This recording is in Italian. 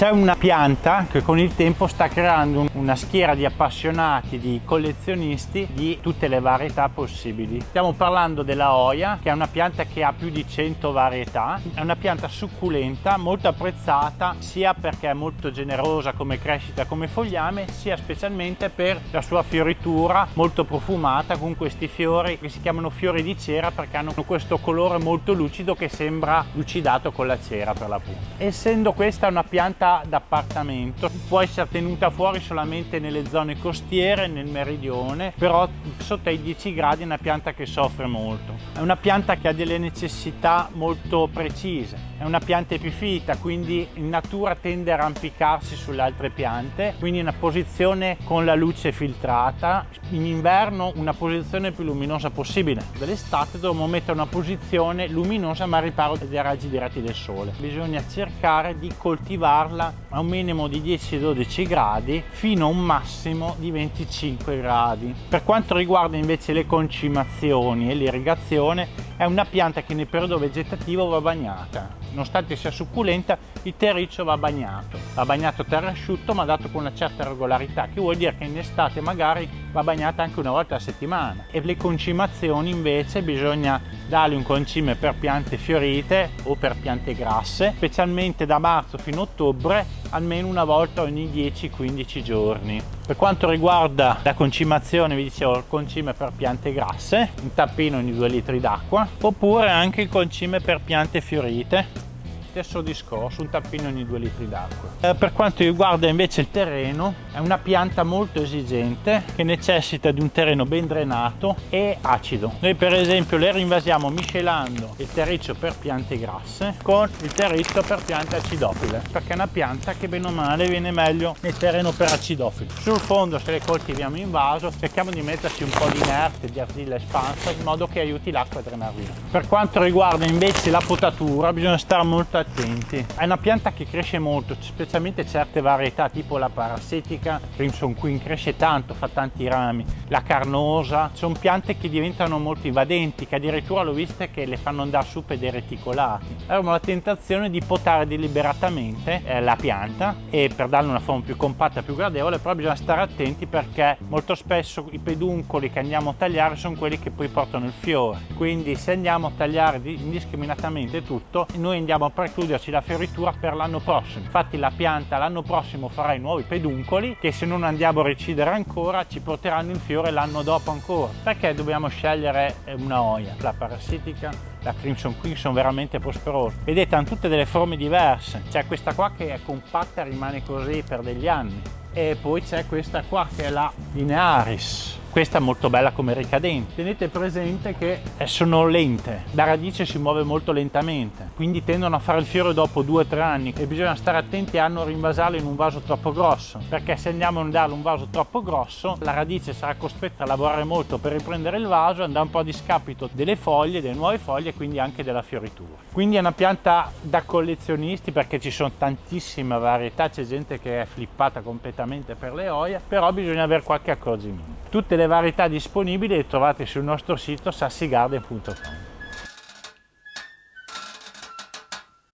C'è una pianta che con il tempo sta creando una schiera di appassionati, di collezionisti di tutte le varietà possibili. Stiamo parlando della Oia, che è una pianta che ha più di 100 varietà. È una pianta succulenta, molto apprezzata sia perché è molto generosa come crescita, come fogliame, sia specialmente per la sua fioritura molto profumata con questi fiori che si chiamano fiori di cera perché hanno questo colore molto lucido che sembra lucidato con la cera per l'appunto. Essendo questa una pianta d'appartamento. Può essere tenuta fuori solamente nelle zone costiere nel meridione però sotto ai 10 gradi è una pianta che soffre molto. È una pianta che ha delle necessità molto precise è una pianta epifita quindi in natura tende a arrampicarsi sulle altre piante quindi in una posizione con la luce filtrata. In inverno una posizione più luminosa possibile. Dell'estate dovremmo mettere una posizione luminosa ma a riparo dai raggi diretti del sole. Bisogna cercare di coltivarla farla a un minimo di 10-12 gradi fino a un massimo di 25 gradi. Per quanto riguarda invece le concimazioni e l'irrigazione è una pianta che nel periodo vegetativo va bagnata. Nonostante sia succulenta, il terriccio va bagnato. Va bagnato terra asciutto ma dato con una certa regolarità, che vuol dire che in estate magari va bagnata anche una volta a settimana. E le concimazioni invece bisogna dargli un concime per piante fiorite o per piante grasse, specialmente da marzo fino a ottobre, almeno una volta ogni 10-15 giorni. Per quanto riguarda la concimazione, vi dicevo, concime per piante grasse, un tappino ogni 2 litri d'acqua, oppure anche il concime per piante fiorite stesso discorso, un tappino ogni due litri d'acqua. Eh, per quanto riguarda invece il terreno, è una pianta molto esigente che necessita di un terreno ben drenato e acido. Noi per esempio le rinvasiamo miscelando il terriccio per piante grasse con il terriccio per piante acidofile, perché è una pianta che bene o male viene meglio nel terreno per acidofili. Sul fondo se le coltiviamo in vaso cerchiamo di metterci un po' di inerte, di argilla espansa in modo che aiuti l'acqua a drenare via. Per quanto riguarda invece la potatura bisogna stare molto attenti. È una pianta che cresce molto, specialmente certe varietà tipo la parasetica, Crimson Queen cresce tanto, fa tanti rami, la carnosa, sono piante che diventano molto invadenti, che addirittura l'ho viste che le fanno andare su per dei reticolati. Avremo la tentazione di potare deliberatamente eh, la pianta e per darle una forma più compatta, più gradevole, però bisogna stare attenti perché molto spesso i peduncoli che andiamo a tagliare sono quelli che poi portano il fiore. Quindi se andiamo a tagliare indiscriminatamente tutto, noi andiamo a precluderci la fioritura per l'anno prossimo. Infatti la pianta l'anno prossimo farà i nuovi peduncoli che se non andiamo a recidere ancora ci porteranno il fiore l'anno dopo ancora. Perché dobbiamo scegliere una oia? La parassitica, la Crimson Queen sono veramente prosperose. Vedete hanno tutte delle forme diverse. C'è questa qua che è compatta e rimane così per degli anni. E poi c'è questa qua che è la Linearis questa è molto bella come ricadente. Tenete presente che sono lente la radice si muove molto lentamente quindi tendono a fare il fiore dopo due o tre anni e bisogna stare attenti a non rinvasarlo in un vaso troppo grosso perché se andiamo a darle un vaso troppo grosso la radice sarà costretta a lavorare molto per riprendere il vaso andrà un po' a discapito delle foglie delle nuove foglie e quindi anche della fioritura. Quindi è una pianta da collezionisti perché ci sono tantissime varietà c'è gente che è flippata completamente per le oie però bisogna avere qualche accorgimento tutte le varietà disponibili le trovate sul nostro sito sassigarden.com